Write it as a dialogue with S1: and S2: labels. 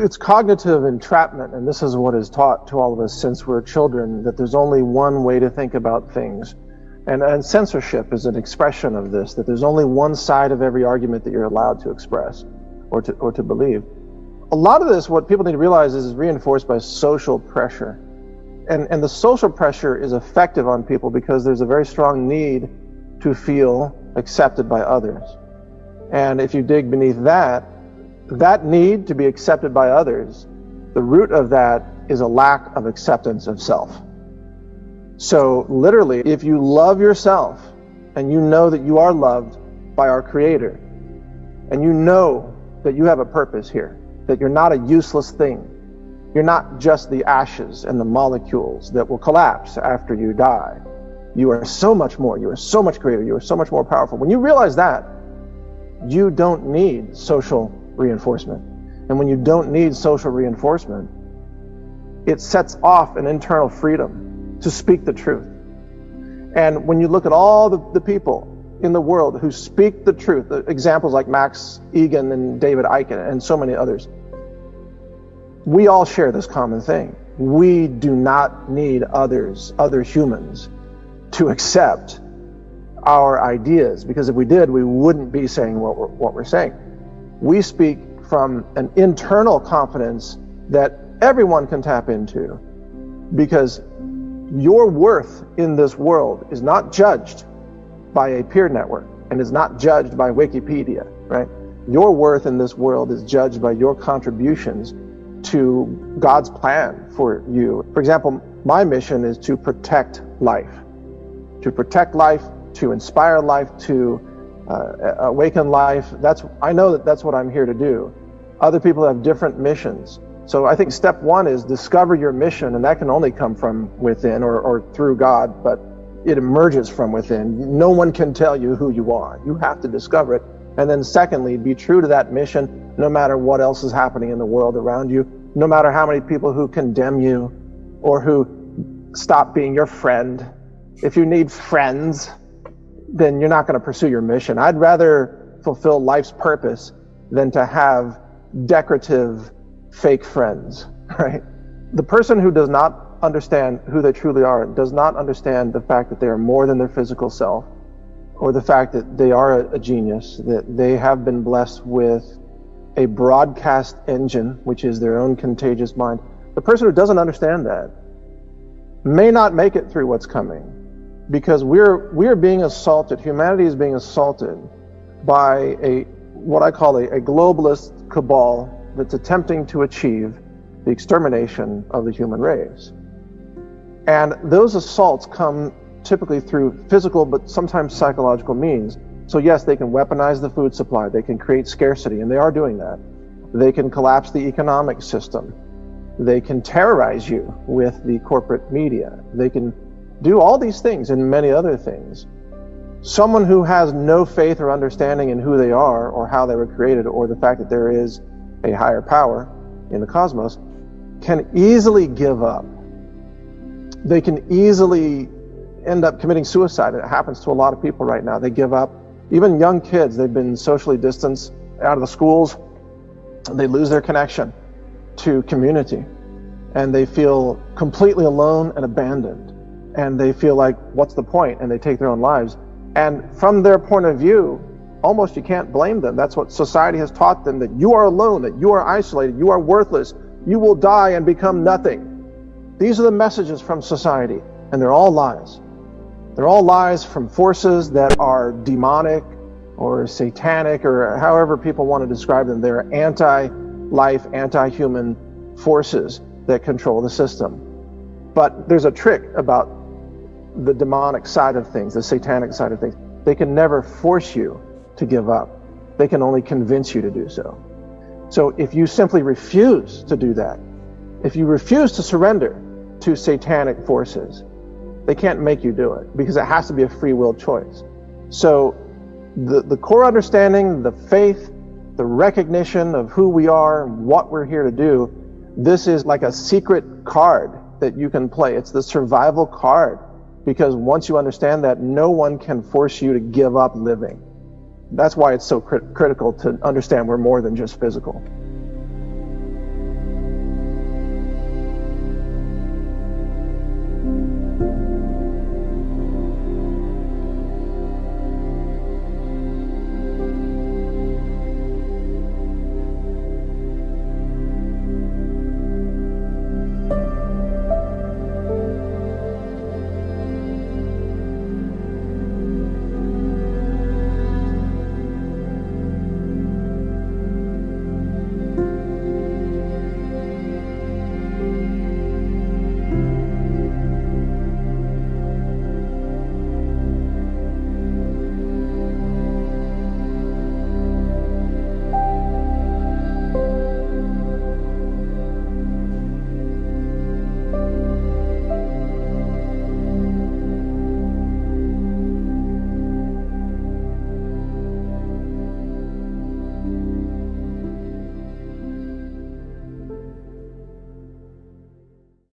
S1: it's cognitive entrapment, and this is what is taught to all of us since we're children that there's only one way to think about things. And, and censorship is an expression of this, that there's only one side of every argument that you're allowed to express or to, or to believe. A lot of this, what people need to realize, is is reinforced by social pressure. And, and the social pressure is effective on people because there's a very strong need to feel accepted by others. And if you dig beneath that, that need to be accepted by others, the root of that is a lack of acceptance of self. So, literally, if you love yourself and you know that you are loved by our Creator, and you know that you have a purpose here, that you're not a useless thing, you're not just the ashes and the molecules that will collapse after you die. You are so much more. You are so much greater. You are so much more powerful. When you realize that, you don't need social reinforcement. And when you don't need social reinforcement, it sets off an internal freedom to speak the truth. And when you look at all the, the people in the world who speak the truth, the examples like Max Igan and David Icke and so many others, we all share this common thing. We do not need others, other humans, to accept our ideas, because if we did, we wouldn't be saying what we're, what we're saying. We speak from an internal confidence that everyone can tap into because your worth in this world is not judged by a peer network and is not judged by Wikipedia, right? Your worth in this world is judged by your contributions to God's plan for you. For example, my mission is to protect life, to protect life, to inspire life, to uh, awaken life. That's I know that that's what I'm here to do. Other people have different missions. So I think step one is discover your mission, and that can only come from within or, or through God, but it emerges from within. No one can tell you who you are. You have to discover it. And then secondly, be true to that mission no matter what else is happening in the world around you, no matter how many people who condemn you or who stop being your friend. If you need friends, then you're not going to pursue your mission. I'd rather fulfill life's purpose than to have decorative fake friends, right? The person who does not understand who they truly are does not understand the fact that they are more than their physical self or the fact that they are a, a genius, that they have been blessed with a broadcast engine, which is their own contagious mind. The person who doesn't understand that may not make it through what's coming because we're we're being assaulted humanity is being assaulted by a what i call a, a globalist cabal that's attempting to achieve the extermination of the human race. And those assaults come typically through physical but sometimes psychological means. So, yes, they can weaponize the food supply, they can create scarcity, and they are doing that. They can collapse the economic system. They can terrorize you with the corporate media. They can do all these things and many other things. Someone who has no faith or understanding in who they are or how they were created or the fact that there is a higher power in the cosmos, can easily give up. They can easily end up committing suicide. It happens to a lot of people right now. They give up. Even young kids, they've been socially distanced out of the schools. They lose their connection to community and they feel completely alone and abandoned. And they feel like, what's the point? And they take their own lives. And from their point of view, almost you can't blame them. That's what society has taught them that you are alone, that you are isolated, you are worthless, you will die and become nothing. These are the messages from society, and they're all lies. They're all lies from forces that are demonic or satanic or however people want to describe them. They're anti life, anti human forces that control the system. But there's a trick about the demonic side of things, the satanic side of things. They can never force you to give up. They can only convince you to do so. So if you simply refuse to do that, if you refuse to surrender to satanic forces, they can't make you do it because it has to be a free will choice. So the, the core understanding, the faith, the recognition of who we are and what we're here to do, this is like a secret card that you can play. It's the survival card because once you understand that, no one can force you to give up living. That's why it's so crit- critical to understand we're more than just physical.